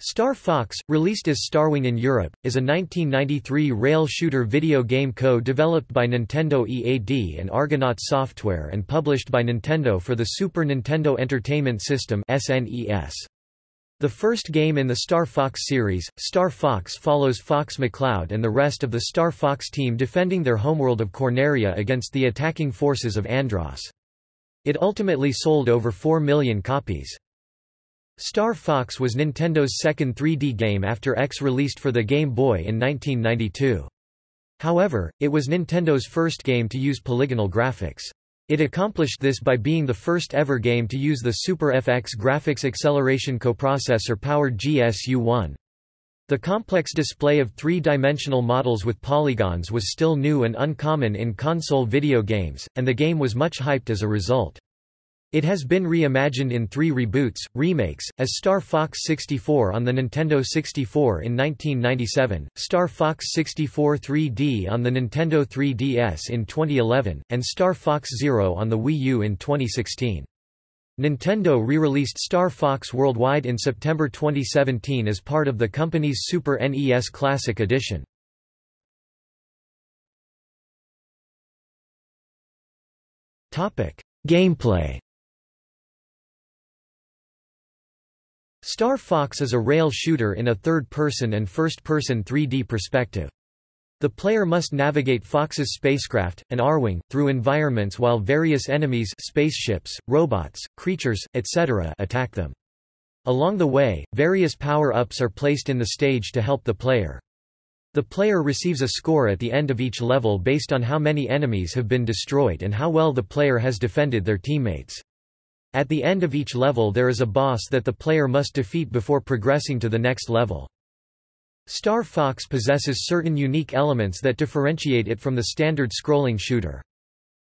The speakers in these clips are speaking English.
Star Fox, released as Starwing in Europe, is a 1993 rail shooter video game co-developed by Nintendo EAD and Argonaut Software and published by Nintendo for the Super Nintendo Entertainment System SNES. The first game in the Star Fox series, Star Fox follows Fox McCloud and the rest of the Star Fox team defending their homeworld of Corneria against the attacking forces of Andross. It ultimately sold over 4 million copies. Star Fox was Nintendo's second 3D game after X released for the Game Boy in 1992. However, it was Nintendo's first game to use polygonal graphics. It accomplished this by being the first ever game to use the Super FX graphics acceleration coprocessor-powered GSU-1. The complex display of three-dimensional models with polygons was still new and uncommon in console video games, and the game was much hyped as a result. It has been reimagined in three reboots, remakes, as Star Fox 64 on the Nintendo 64 in 1997, Star Fox 64 3D on the Nintendo 3DS in 2011, and Star Fox Zero on the Wii U in 2016. Nintendo re-released Star Fox worldwide in September 2017 as part of the company's Super NES Classic Edition. Gameplay Star Fox is a rail shooter in a third-person and first-person 3D perspective. The player must navigate Fox's spacecraft, an Arwing, through environments while various enemies spaceships, robots, creatures, etc. attack them. Along the way, various power-ups are placed in the stage to help the player. The player receives a score at the end of each level based on how many enemies have been destroyed and how well the player has defended their teammates. At the end of each level there is a boss that the player must defeat before progressing to the next level. Star Fox possesses certain unique elements that differentiate it from the standard scrolling shooter.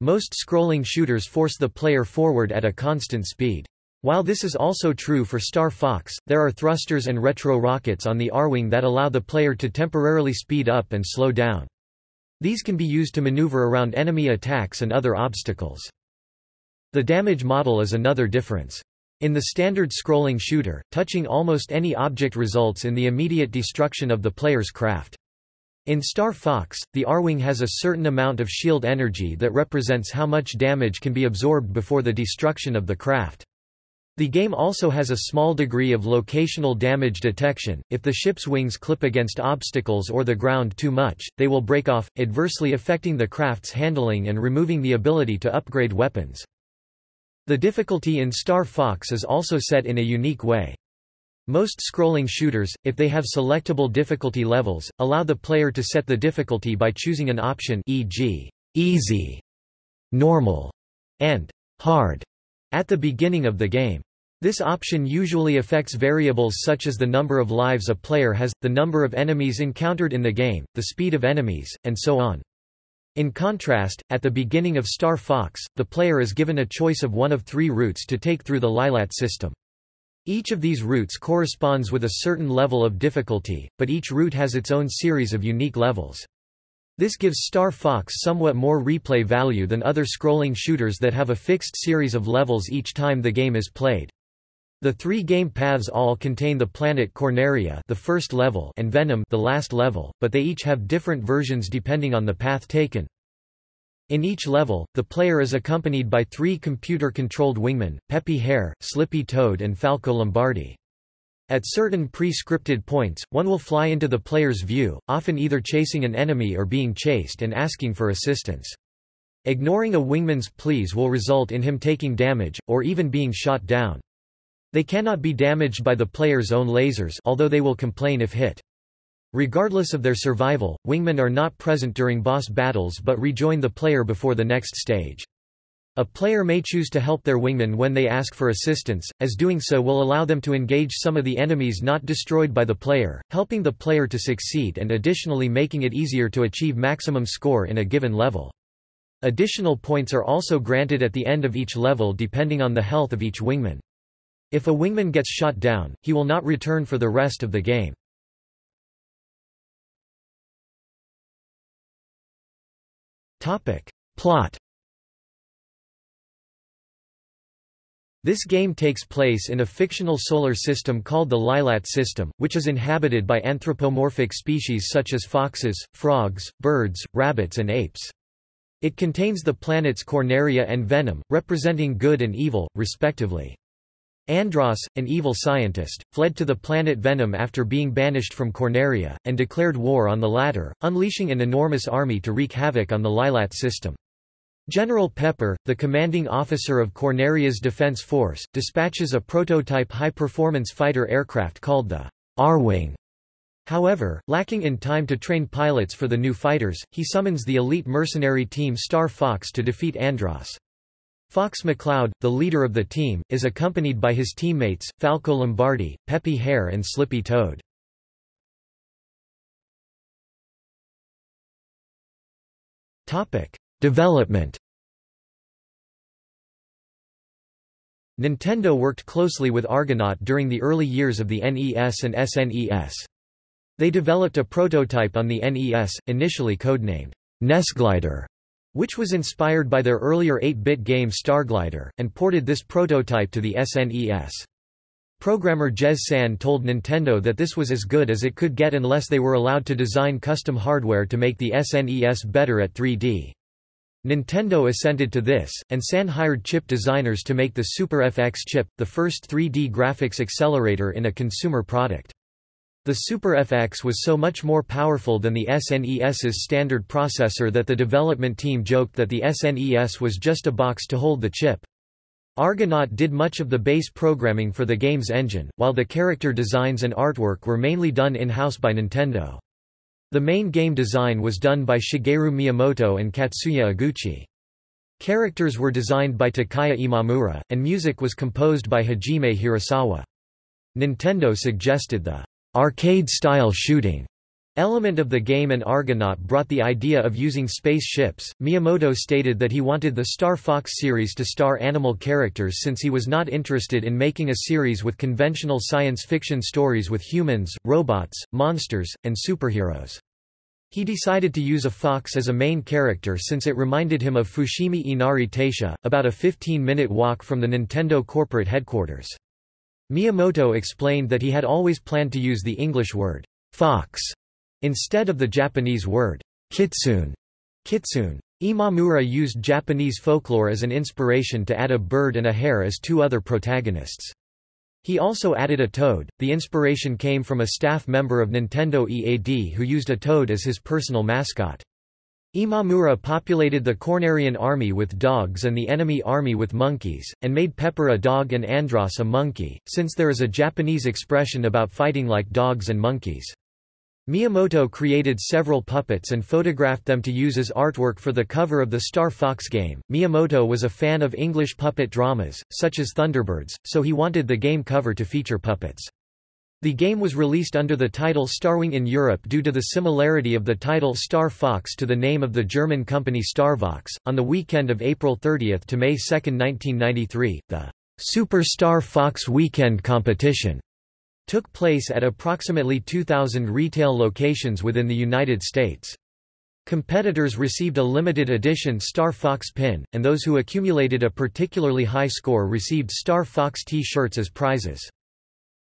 Most scrolling shooters force the player forward at a constant speed. While this is also true for Star Fox, there are thrusters and retro rockets on the Arwing that allow the player to temporarily speed up and slow down. These can be used to maneuver around enemy attacks and other obstacles. The damage model is another difference. In the standard scrolling shooter, touching almost any object results in the immediate destruction of the player's craft. In Star Fox, the Arwing has a certain amount of shield energy that represents how much damage can be absorbed before the destruction of the craft. The game also has a small degree of locational damage detection. If the ship's wings clip against obstacles or the ground too much, they will break off, adversely affecting the craft's handling and removing the ability to upgrade weapons. The difficulty in Star Fox is also set in a unique way. Most scrolling shooters, if they have selectable difficulty levels, allow the player to set the difficulty by choosing an option e.g., easy, normal, and hard at the beginning of the game. This option usually affects variables such as the number of lives a player has, the number of enemies encountered in the game, the speed of enemies, and so on. In contrast, at the beginning of Star Fox, the player is given a choice of one of three routes to take through the Lylat system. Each of these routes corresponds with a certain level of difficulty, but each route has its own series of unique levels. This gives Star Fox somewhat more replay value than other scrolling shooters that have a fixed series of levels each time the game is played. The three game paths all contain the planet Corneria the first level and Venom the last level, but they each have different versions depending on the path taken. In each level, the player is accompanied by three computer-controlled wingmen, Peppy Hare, Slippy Toad and Falco Lombardi. At certain pre-scripted points, one will fly into the player's view, often either chasing an enemy or being chased and asking for assistance. Ignoring a wingman's pleas will result in him taking damage, or even being shot down. They cannot be damaged by the player's own lasers although they will complain if hit. Regardless of their survival, wingmen are not present during boss battles but rejoin the player before the next stage. A player may choose to help their wingmen when they ask for assistance, as doing so will allow them to engage some of the enemies not destroyed by the player, helping the player to succeed and additionally making it easier to achieve maximum score in a given level. Additional points are also granted at the end of each level depending on the health of each wingman. If a wingman gets shot down, he will not return for the rest of the game. Plot This game takes place in a fictional solar system called the Lylat system, which is inhabited by anthropomorphic species such as foxes, frogs, birds, rabbits and apes. It contains the planets Corneria and Venom, representing good and evil, respectively. Andross, an evil scientist, fled to the planet Venom after being banished from Corneria, and declared war on the latter, unleashing an enormous army to wreak havoc on the Lylat system. General Pepper, the commanding officer of Corneria's defense force, dispatches a prototype high-performance fighter aircraft called the Arwing. However, lacking in time to train pilots for the new fighters, he summons the elite mercenary team Star Fox to defeat Andross. Fox McCloud, the leader of the team, is accompanied by his teammates, Falco Lombardi, Peppy Hare and Slippy Toad. Development Nintendo worked closely with Argonaut during the early years of the NES and SNES. They developed a prototype on the NES, initially codenamed Nesglider, which was inspired by their earlier 8-bit game Starglider, and ported this prototype to the SNES. Programmer Jez San told Nintendo that this was as good as it could get unless they were allowed to design custom hardware to make the SNES better at 3D. Nintendo assented to this, and San hired chip designers to make the Super FX chip, the first 3D graphics accelerator in a consumer product. The Super FX was so much more powerful than the SNES's standard processor that the development team joked that the SNES was just a box to hold the chip. Argonaut did much of the base programming for the game's engine, while the character designs and artwork were mainly done in-house by Nintendo. The main game design was done by Shigeru Miyamoto and Katsuya Eguchi. Characters were designed by Takaya Imamura, and music was composed by Hajime Hirasawa. Nintendo suggested the arcade-style shooting element of the game and Argonaut brought the idea of using space ships. Miyamoto stated that he wanted the Star Fox series to star animal characters since he was not interested in making a series with conventional science fiction stories with humans, robots, monsters, and superheroes. He decided to use a fox as a main character since it reminded him of Fushimi Inari Taisha, about a 15-minute walk from the Nintendo corporate headquarters. Miyamoto explained that he had always planned to use the English word, fox, instead of the Japanese word, kitsune. kitsune. Imamura used Japanese folklore as an inspiration to add a bird and a hare as two other protagonists. He also added a toad. The inspiration came from a staff member of Nintendo EAD who used a toad as his personal mascot. Imamura populated the Cornerian army with dogs and the enemy army with monkeys, and made Pepper a dog and Andross a monkey, since there is a Japanese expression about fighting like dogs and monkeys. Miyamoto created several puppets and photographed them to use as artwork for the cover of the Star Fox game. Miyamoto was a fan of English puppet dramas, such as Thunderbirds, so he wanted the game cover to feature puppets. The game was released under the title Starwing in Europe due to the similarity of the title Star Fox to the name of the German company Starvox. On the weekend of April 30 to May 2, 1993, the Super Star Fox Weekend competition took place at approximately 2,000 retail locations within the United States. Competitors received a limited edition Star Fox pin, and those who accumulated a particularly high score received Star Fox T-shirts as prizes.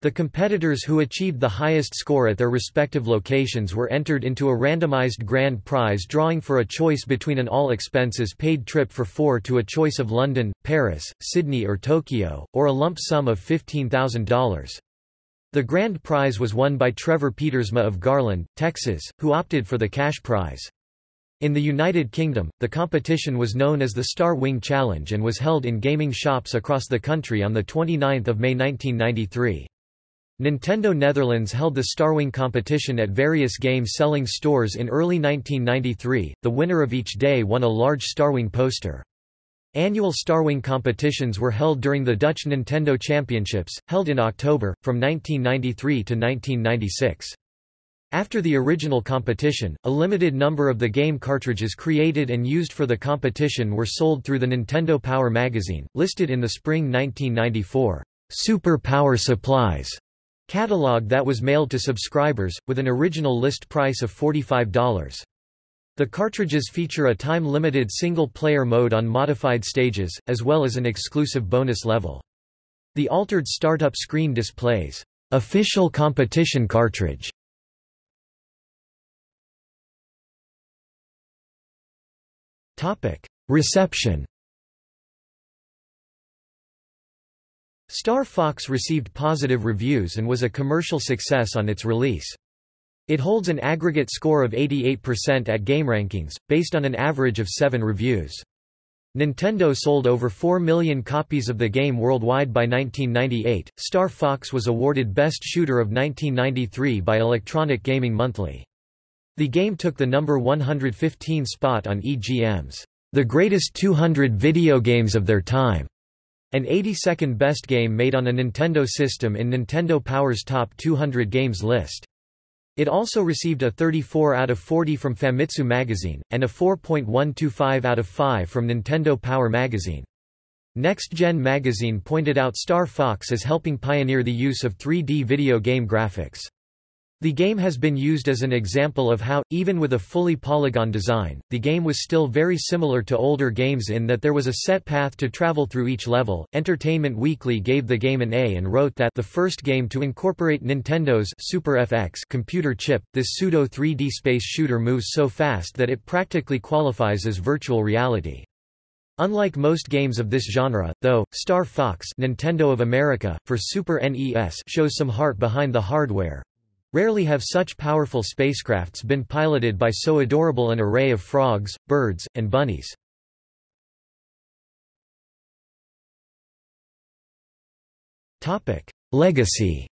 The competitors who achieved the highest score at their respective locations were entered into a randomized grand prize drawing for a choice between an all-expenses-paid trip for four to a choice of London, Paris, Sydney or Tokyo, or a lump sum of $15,000. The grand prize was won by Trevor Petersma of Garland, Texas, who opted for the cash prize. In the United Kingdom, the competition was known as the Star Wing Challenge and was held in gaming shops across the country on 29 May 1993. Nintendo Netherlands held the Starwing competition at various game-selling stores in early 1993. The winner of each day won a large Starwing poster. Annual Starwing competitions were held during the Dutch Nintendo Championships, held in October, from 1993 to 1996. After the original competition, a limited number of the game cartridges created and used for the competition were sold through the Nintendo Power magazine, listed in the spring 1994, Super Power Supplies Catalog that was mailed to subscribers, with an original list price of $45. The cartridges feature a time-limited single-player mode on modified stages, as well as an exclusive bonus level. The altered startup screen displays, "...official competition cartridge". Reception Star Fox received positive reviews and was a commercial success on its release. It holds an aggregate score of 88% at GameRankings, based on an average of 7 reviews. Nintendo sold over 4 million copies of the game worldwide by 1998. Star Fox was awarded Best Shooter of 1993 by Electronic Gaming Monthly. The game took the number 115 spot on EGM's The Greatest 200 Video Games of Their Time an 82nd best game made on a Nintendo system in Nintendo Power's Top 200 Games list. It also received a 34 out of 40 from Famitsu magazine, and a 4.125 out of 5 from Nintendo Power magazine. Next Gen magazine pointed out Star Fox as helping pioneer the use of 3D video game graphics. The game has been used as an example of how, even with a fully polygon design, the game was still very similar to older games in that there was a set path to travel through each level. Entertainment Weekly gave the game an A and wrote that the first game to incorporate Nintendo's Super FX computer chip, this pseudo 3D space shooter moves so fast that it practically qualifies as virtual reality. Unlike most games of this genre, though, Star Fox Nintendo of America, for Super NES shows some heart behind the hardware, Rarely have such powerful spacecrafts been piloted by so adorable an array of frogs, birds, and bunnies. Legacy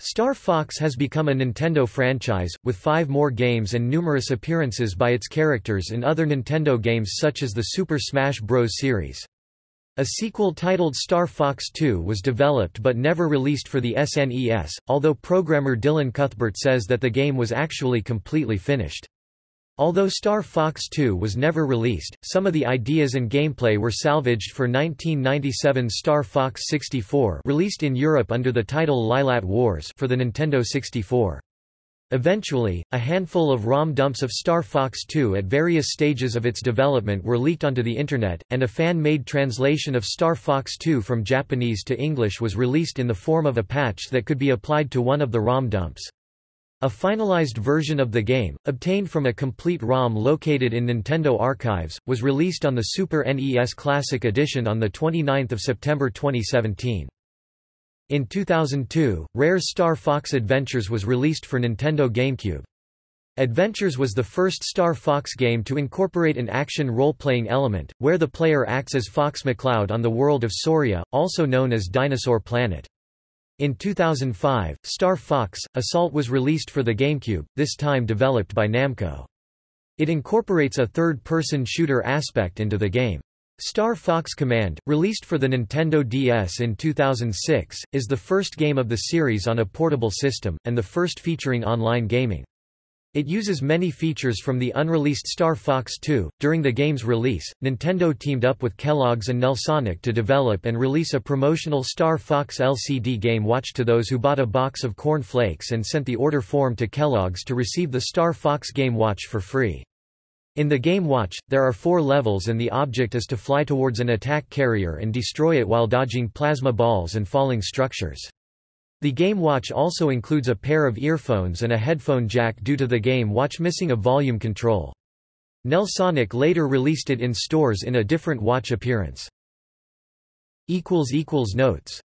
Star Fox has become a Nintendo franchise, with five more games and numerous appearances by its characters in other Nintendo games such as the Super Smash Bros. series. A sequel titled Star Fox 2 was developed but never released for the SNES, although programmer Dylan Cuthbert says that the game was actually completely finished. Although Star Fox 2 was never released, some of the ideas and gameplay were salvaged for 1997 Star Fox 64 released in Europe under the title Lylat Wars for the Nintendo 64. Eventually, a handful of ROM dumps of Star Fox 2 at various stages of its development were leaked onto the Internet, and a fan-made translation of Star Fox 2 from Japanese to English was released in the form of a patch that could be applied to one of the ROM dumps. A finalized version of the game, obtained from a complete ROM located in Nintendo archives, was released on the Super NES Classic Edition on 29 September 2017. In 2002, Rare's Star Fox Adventures was released for Nintendo GameCube. Adventures was the first Star Fox game to incorporate an action role-playing element, where the player acts as Fox McCloud on the world of Sauria, also known as Dinosaur Planet. In 2005, Star Fox, Assault was released for the GameCube, this time developed by Namco. It incorporates a third-person shooter aspect into the game. Star Fox Command, released for the Nintendo DS in 2006, is the first game of the series on a portable system, and the first featuring online gaming. It uses many features from the unreleased Star Fox 2. During the game's release, Nintendo teamed up with Kellogg's and Nelsonic to develop and release a promotional Star Fox LCD game watch to those who bought a box of Corn Flakes and sent the order form to Kellogg's to receive the Star Fox Game Watch for free. In the game Watch, there are four levels and the object is to fly towards an attack carrier and destroy it while dodging plasma balls and falling structures. The Game Watch also includes a pair of earphones and a headphone jack due to the Game Watch missing a volume control. Nelsonic later released it in stores in a different watch appearance. Notes